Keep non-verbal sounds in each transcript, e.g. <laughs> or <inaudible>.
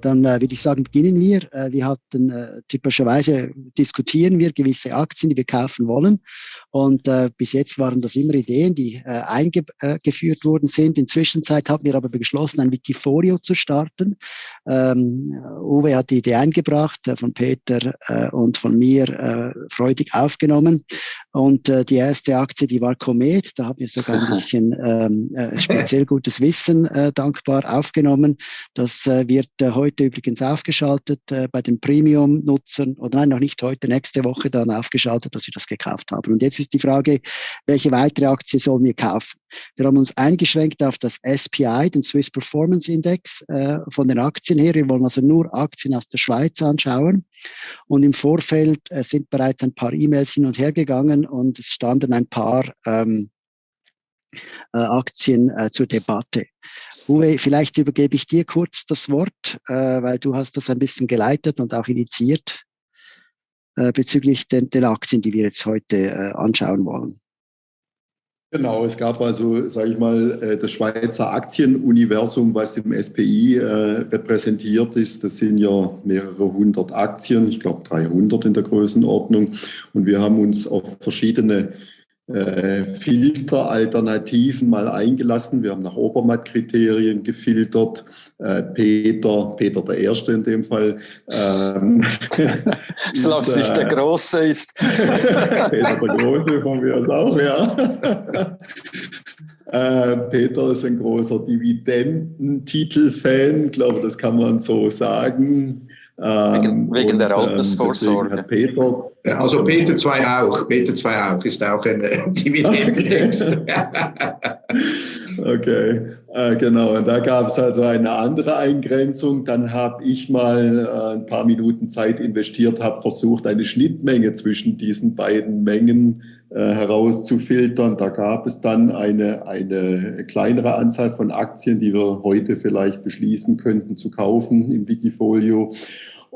dann äh, würde ich sagen, beginnen wir. Äh, wir hatten äh, typischerweise diskutieren wir gewisse Aktien, die wir kaufen wollen. Und äh, bis jetzt waren das immer Ideen, die äh, eingeführt worden sind. In Zwischenzeit haben wir aber beschlossen, ein Wikifolio zu starten. Ähm, Uwe hat die Idee eingebracht, äh, von Peter äh, und von mir äh, freudig aufgenommen. Und äh, die erste Aktie, die war Comet. Da haben wir sogar ein <laughs> bisschen ähm, äh, speziell gutes Wissen äh, dankbar aufgenommen. Das äh, wird äh, heute übrigens aufgeschaltet äh, bei den Premium-Nutzern. Oder nein, noch nicht heute, nächste Woche dann aufgeschaltet, dass wir das gekauft haben. Und jetzt ist die Frage, welche weitere Aktie sollen wir kaufen? Wir haben uns eingeschränkt auf das SPI, den Swiss Performance Index, äh, von den Aktien her. Wir wollen also nur Aktien aus der Schweiz anschauen. Und im Vorfeld äh, sind bereits ein paar E-Mails hin und her gegangen und es standen ein paar ähm, äh, Aktien äh, zur Debatte. Uwe, vielleicht übergebe ich dir kurz das Wort, äh, weil du hast das ein bisschen geleitet und auch initiiert äh, bezüglich den, den, Aktien, die wir jetzt heute äh, anschauen wollen. Genau, es gab also, sage ich mal, äh, das Schweizer Aktienuniversum, was im SPI äh, repräsentiert ist. Das sind ja mehrere hundert Aktien, ich glaube 300 in der Größenordnung. Und wir haben uns auf verschiedene äh, Filteralternativen mal eingelassen. Wir haben nach Obermatt-Kriterien gefiltert. Äh, Peter, Peter der Erste in dem Fall. Ähm, <laughs> Solange es nicht der äh, Große ist. <laughs> Peter der Große von mir aus auch, ja. <laughs> Äh, Peter ist ein großer Dividendentitel-Fan, glaube das kann man so sagen. Wegen, wegen und, der Altersvorsorge. Peter, also Peter 2 auch. Peter 2 auch ist auch ein Dividendenindex. Okay, äh, genau. Und da gab es also eine andere Eingrenzung. Dann habe ich mal äh, ein paar Minuten Zeit investiert, habe versucht, eine Schnittmenge zwischen diesen beiden Mengen äh, herauszufiltern. Da gab es dann eine, eine kleinere Anzahl von Aktien, die wir heute vielleicht beschließen könnten zu kaufen im Wikifolio.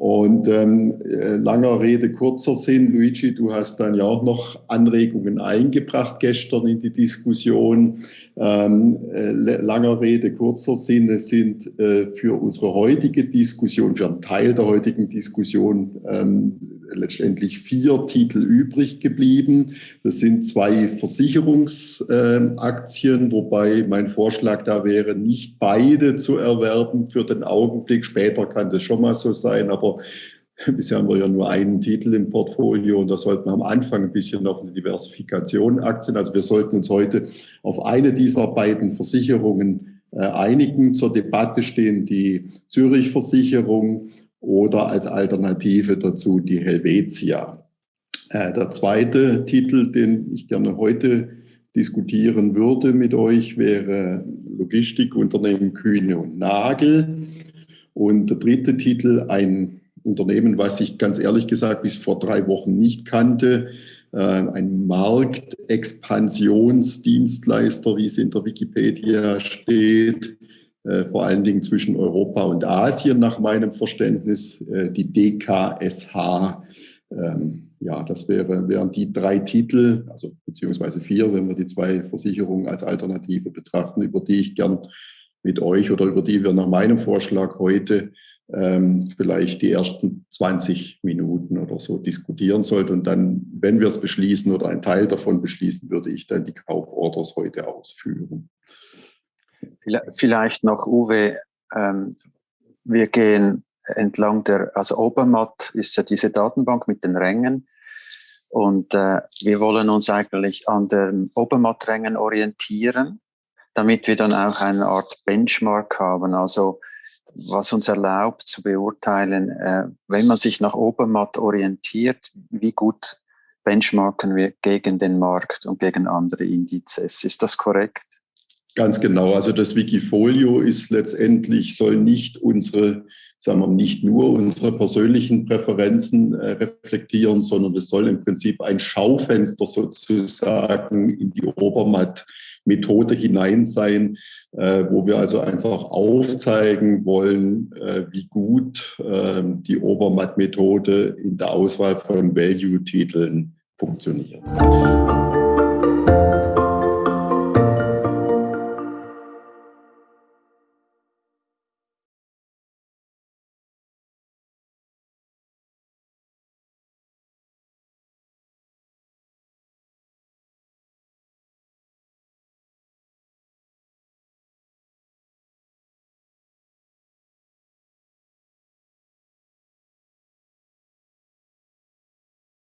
Und ähm, äh, langer Rede, kurzer Sinn, Luigi, du hast dann ja auch noch Anregungen eingebracht gestern in die Diskussion. Ähm, äh, langer Rede, kurzer Sinn, es sind äh, für unsere heutige Diskussion, für einen Teil der heutigen Diskussion ähm, letztendlich vier Titel übrig geblieben. Das sind zwei Versicherungsaktien, wobei mein Vorschlag da wäre, nicht beide zu erwerben für den Augenblick. Später kann das schon mal so sein, aber <laughs> Bisher haben wir ja nur einen Titel im Portfolio und da sollten wir am Anfang ein bisschen auf eine Diversifikation Aktien. Also wir sollten uns heute auf eine dieser beiden Versicherungen äh, einigen. Zur Debatte stehen die Zürich-Versicherung oder als Alternative dazu die Helvetia. Äh, der zweite Titel, den ich gerne heute diskutieren würde mit euch, wäre Logistikunternehmen Kühne und Nagel. Und der dritte Titel, ein Unternehmen, was ich ganz ehrlich gesagt bis vor drei Wochen nicht kannte, äh, ein Marktexpansionsdienstleister, wie es in der Wikipedia steht, vor allen Dingen zwischen Europa und Asien nach meinem Verständnis, äh, die DKSH. Ähm, ja, das wäre, wären die drei Titel, also beziehungsweise vier, wenn wir die zwei Versicherungen als Alternative betrachten, über die ich gern mit euch oder über die wir nach meinem Vorschlag heute ähm, vielleicht die ersten 20 Minuten oder so diskutieren sollten. Und dann, wenn wir es beschließen oder ein Teil davon beschließen, würde ich dann die Kauforders heute ausführen. Vielleicht noch, Uwe, ähm, wir gehen entlang der, also Obermatt ist ja diese Datenbank mit den Rängen und äh, wir wollen uns eigentlich an den Obermatt-Rängen orientieren, damit wir dann auch eine Art Benchmark haben, also was uns erlaubt zu beurteilen, äh, wenn man sich nach Obermatt orientiert, wie gut benchmarken wir gegen den Markt und gegen andere Indizes. Ist das korrekt? Ganz genau. Also das Wikifolio ist letztendlich, soll nicht unsere, sagen wir nicht nur unsere persönlichen Präferenzen äh, reflektieren, sondern es soll im Prinzip ein Schaufenster sozusagen in die Obermatt-Methode hinein sein, äh, wo wir also einfach aufzeigen wollen, äh, wie gut äh, die Obermatt-Methode in der Auswahl von Value-Titeln funktioniert.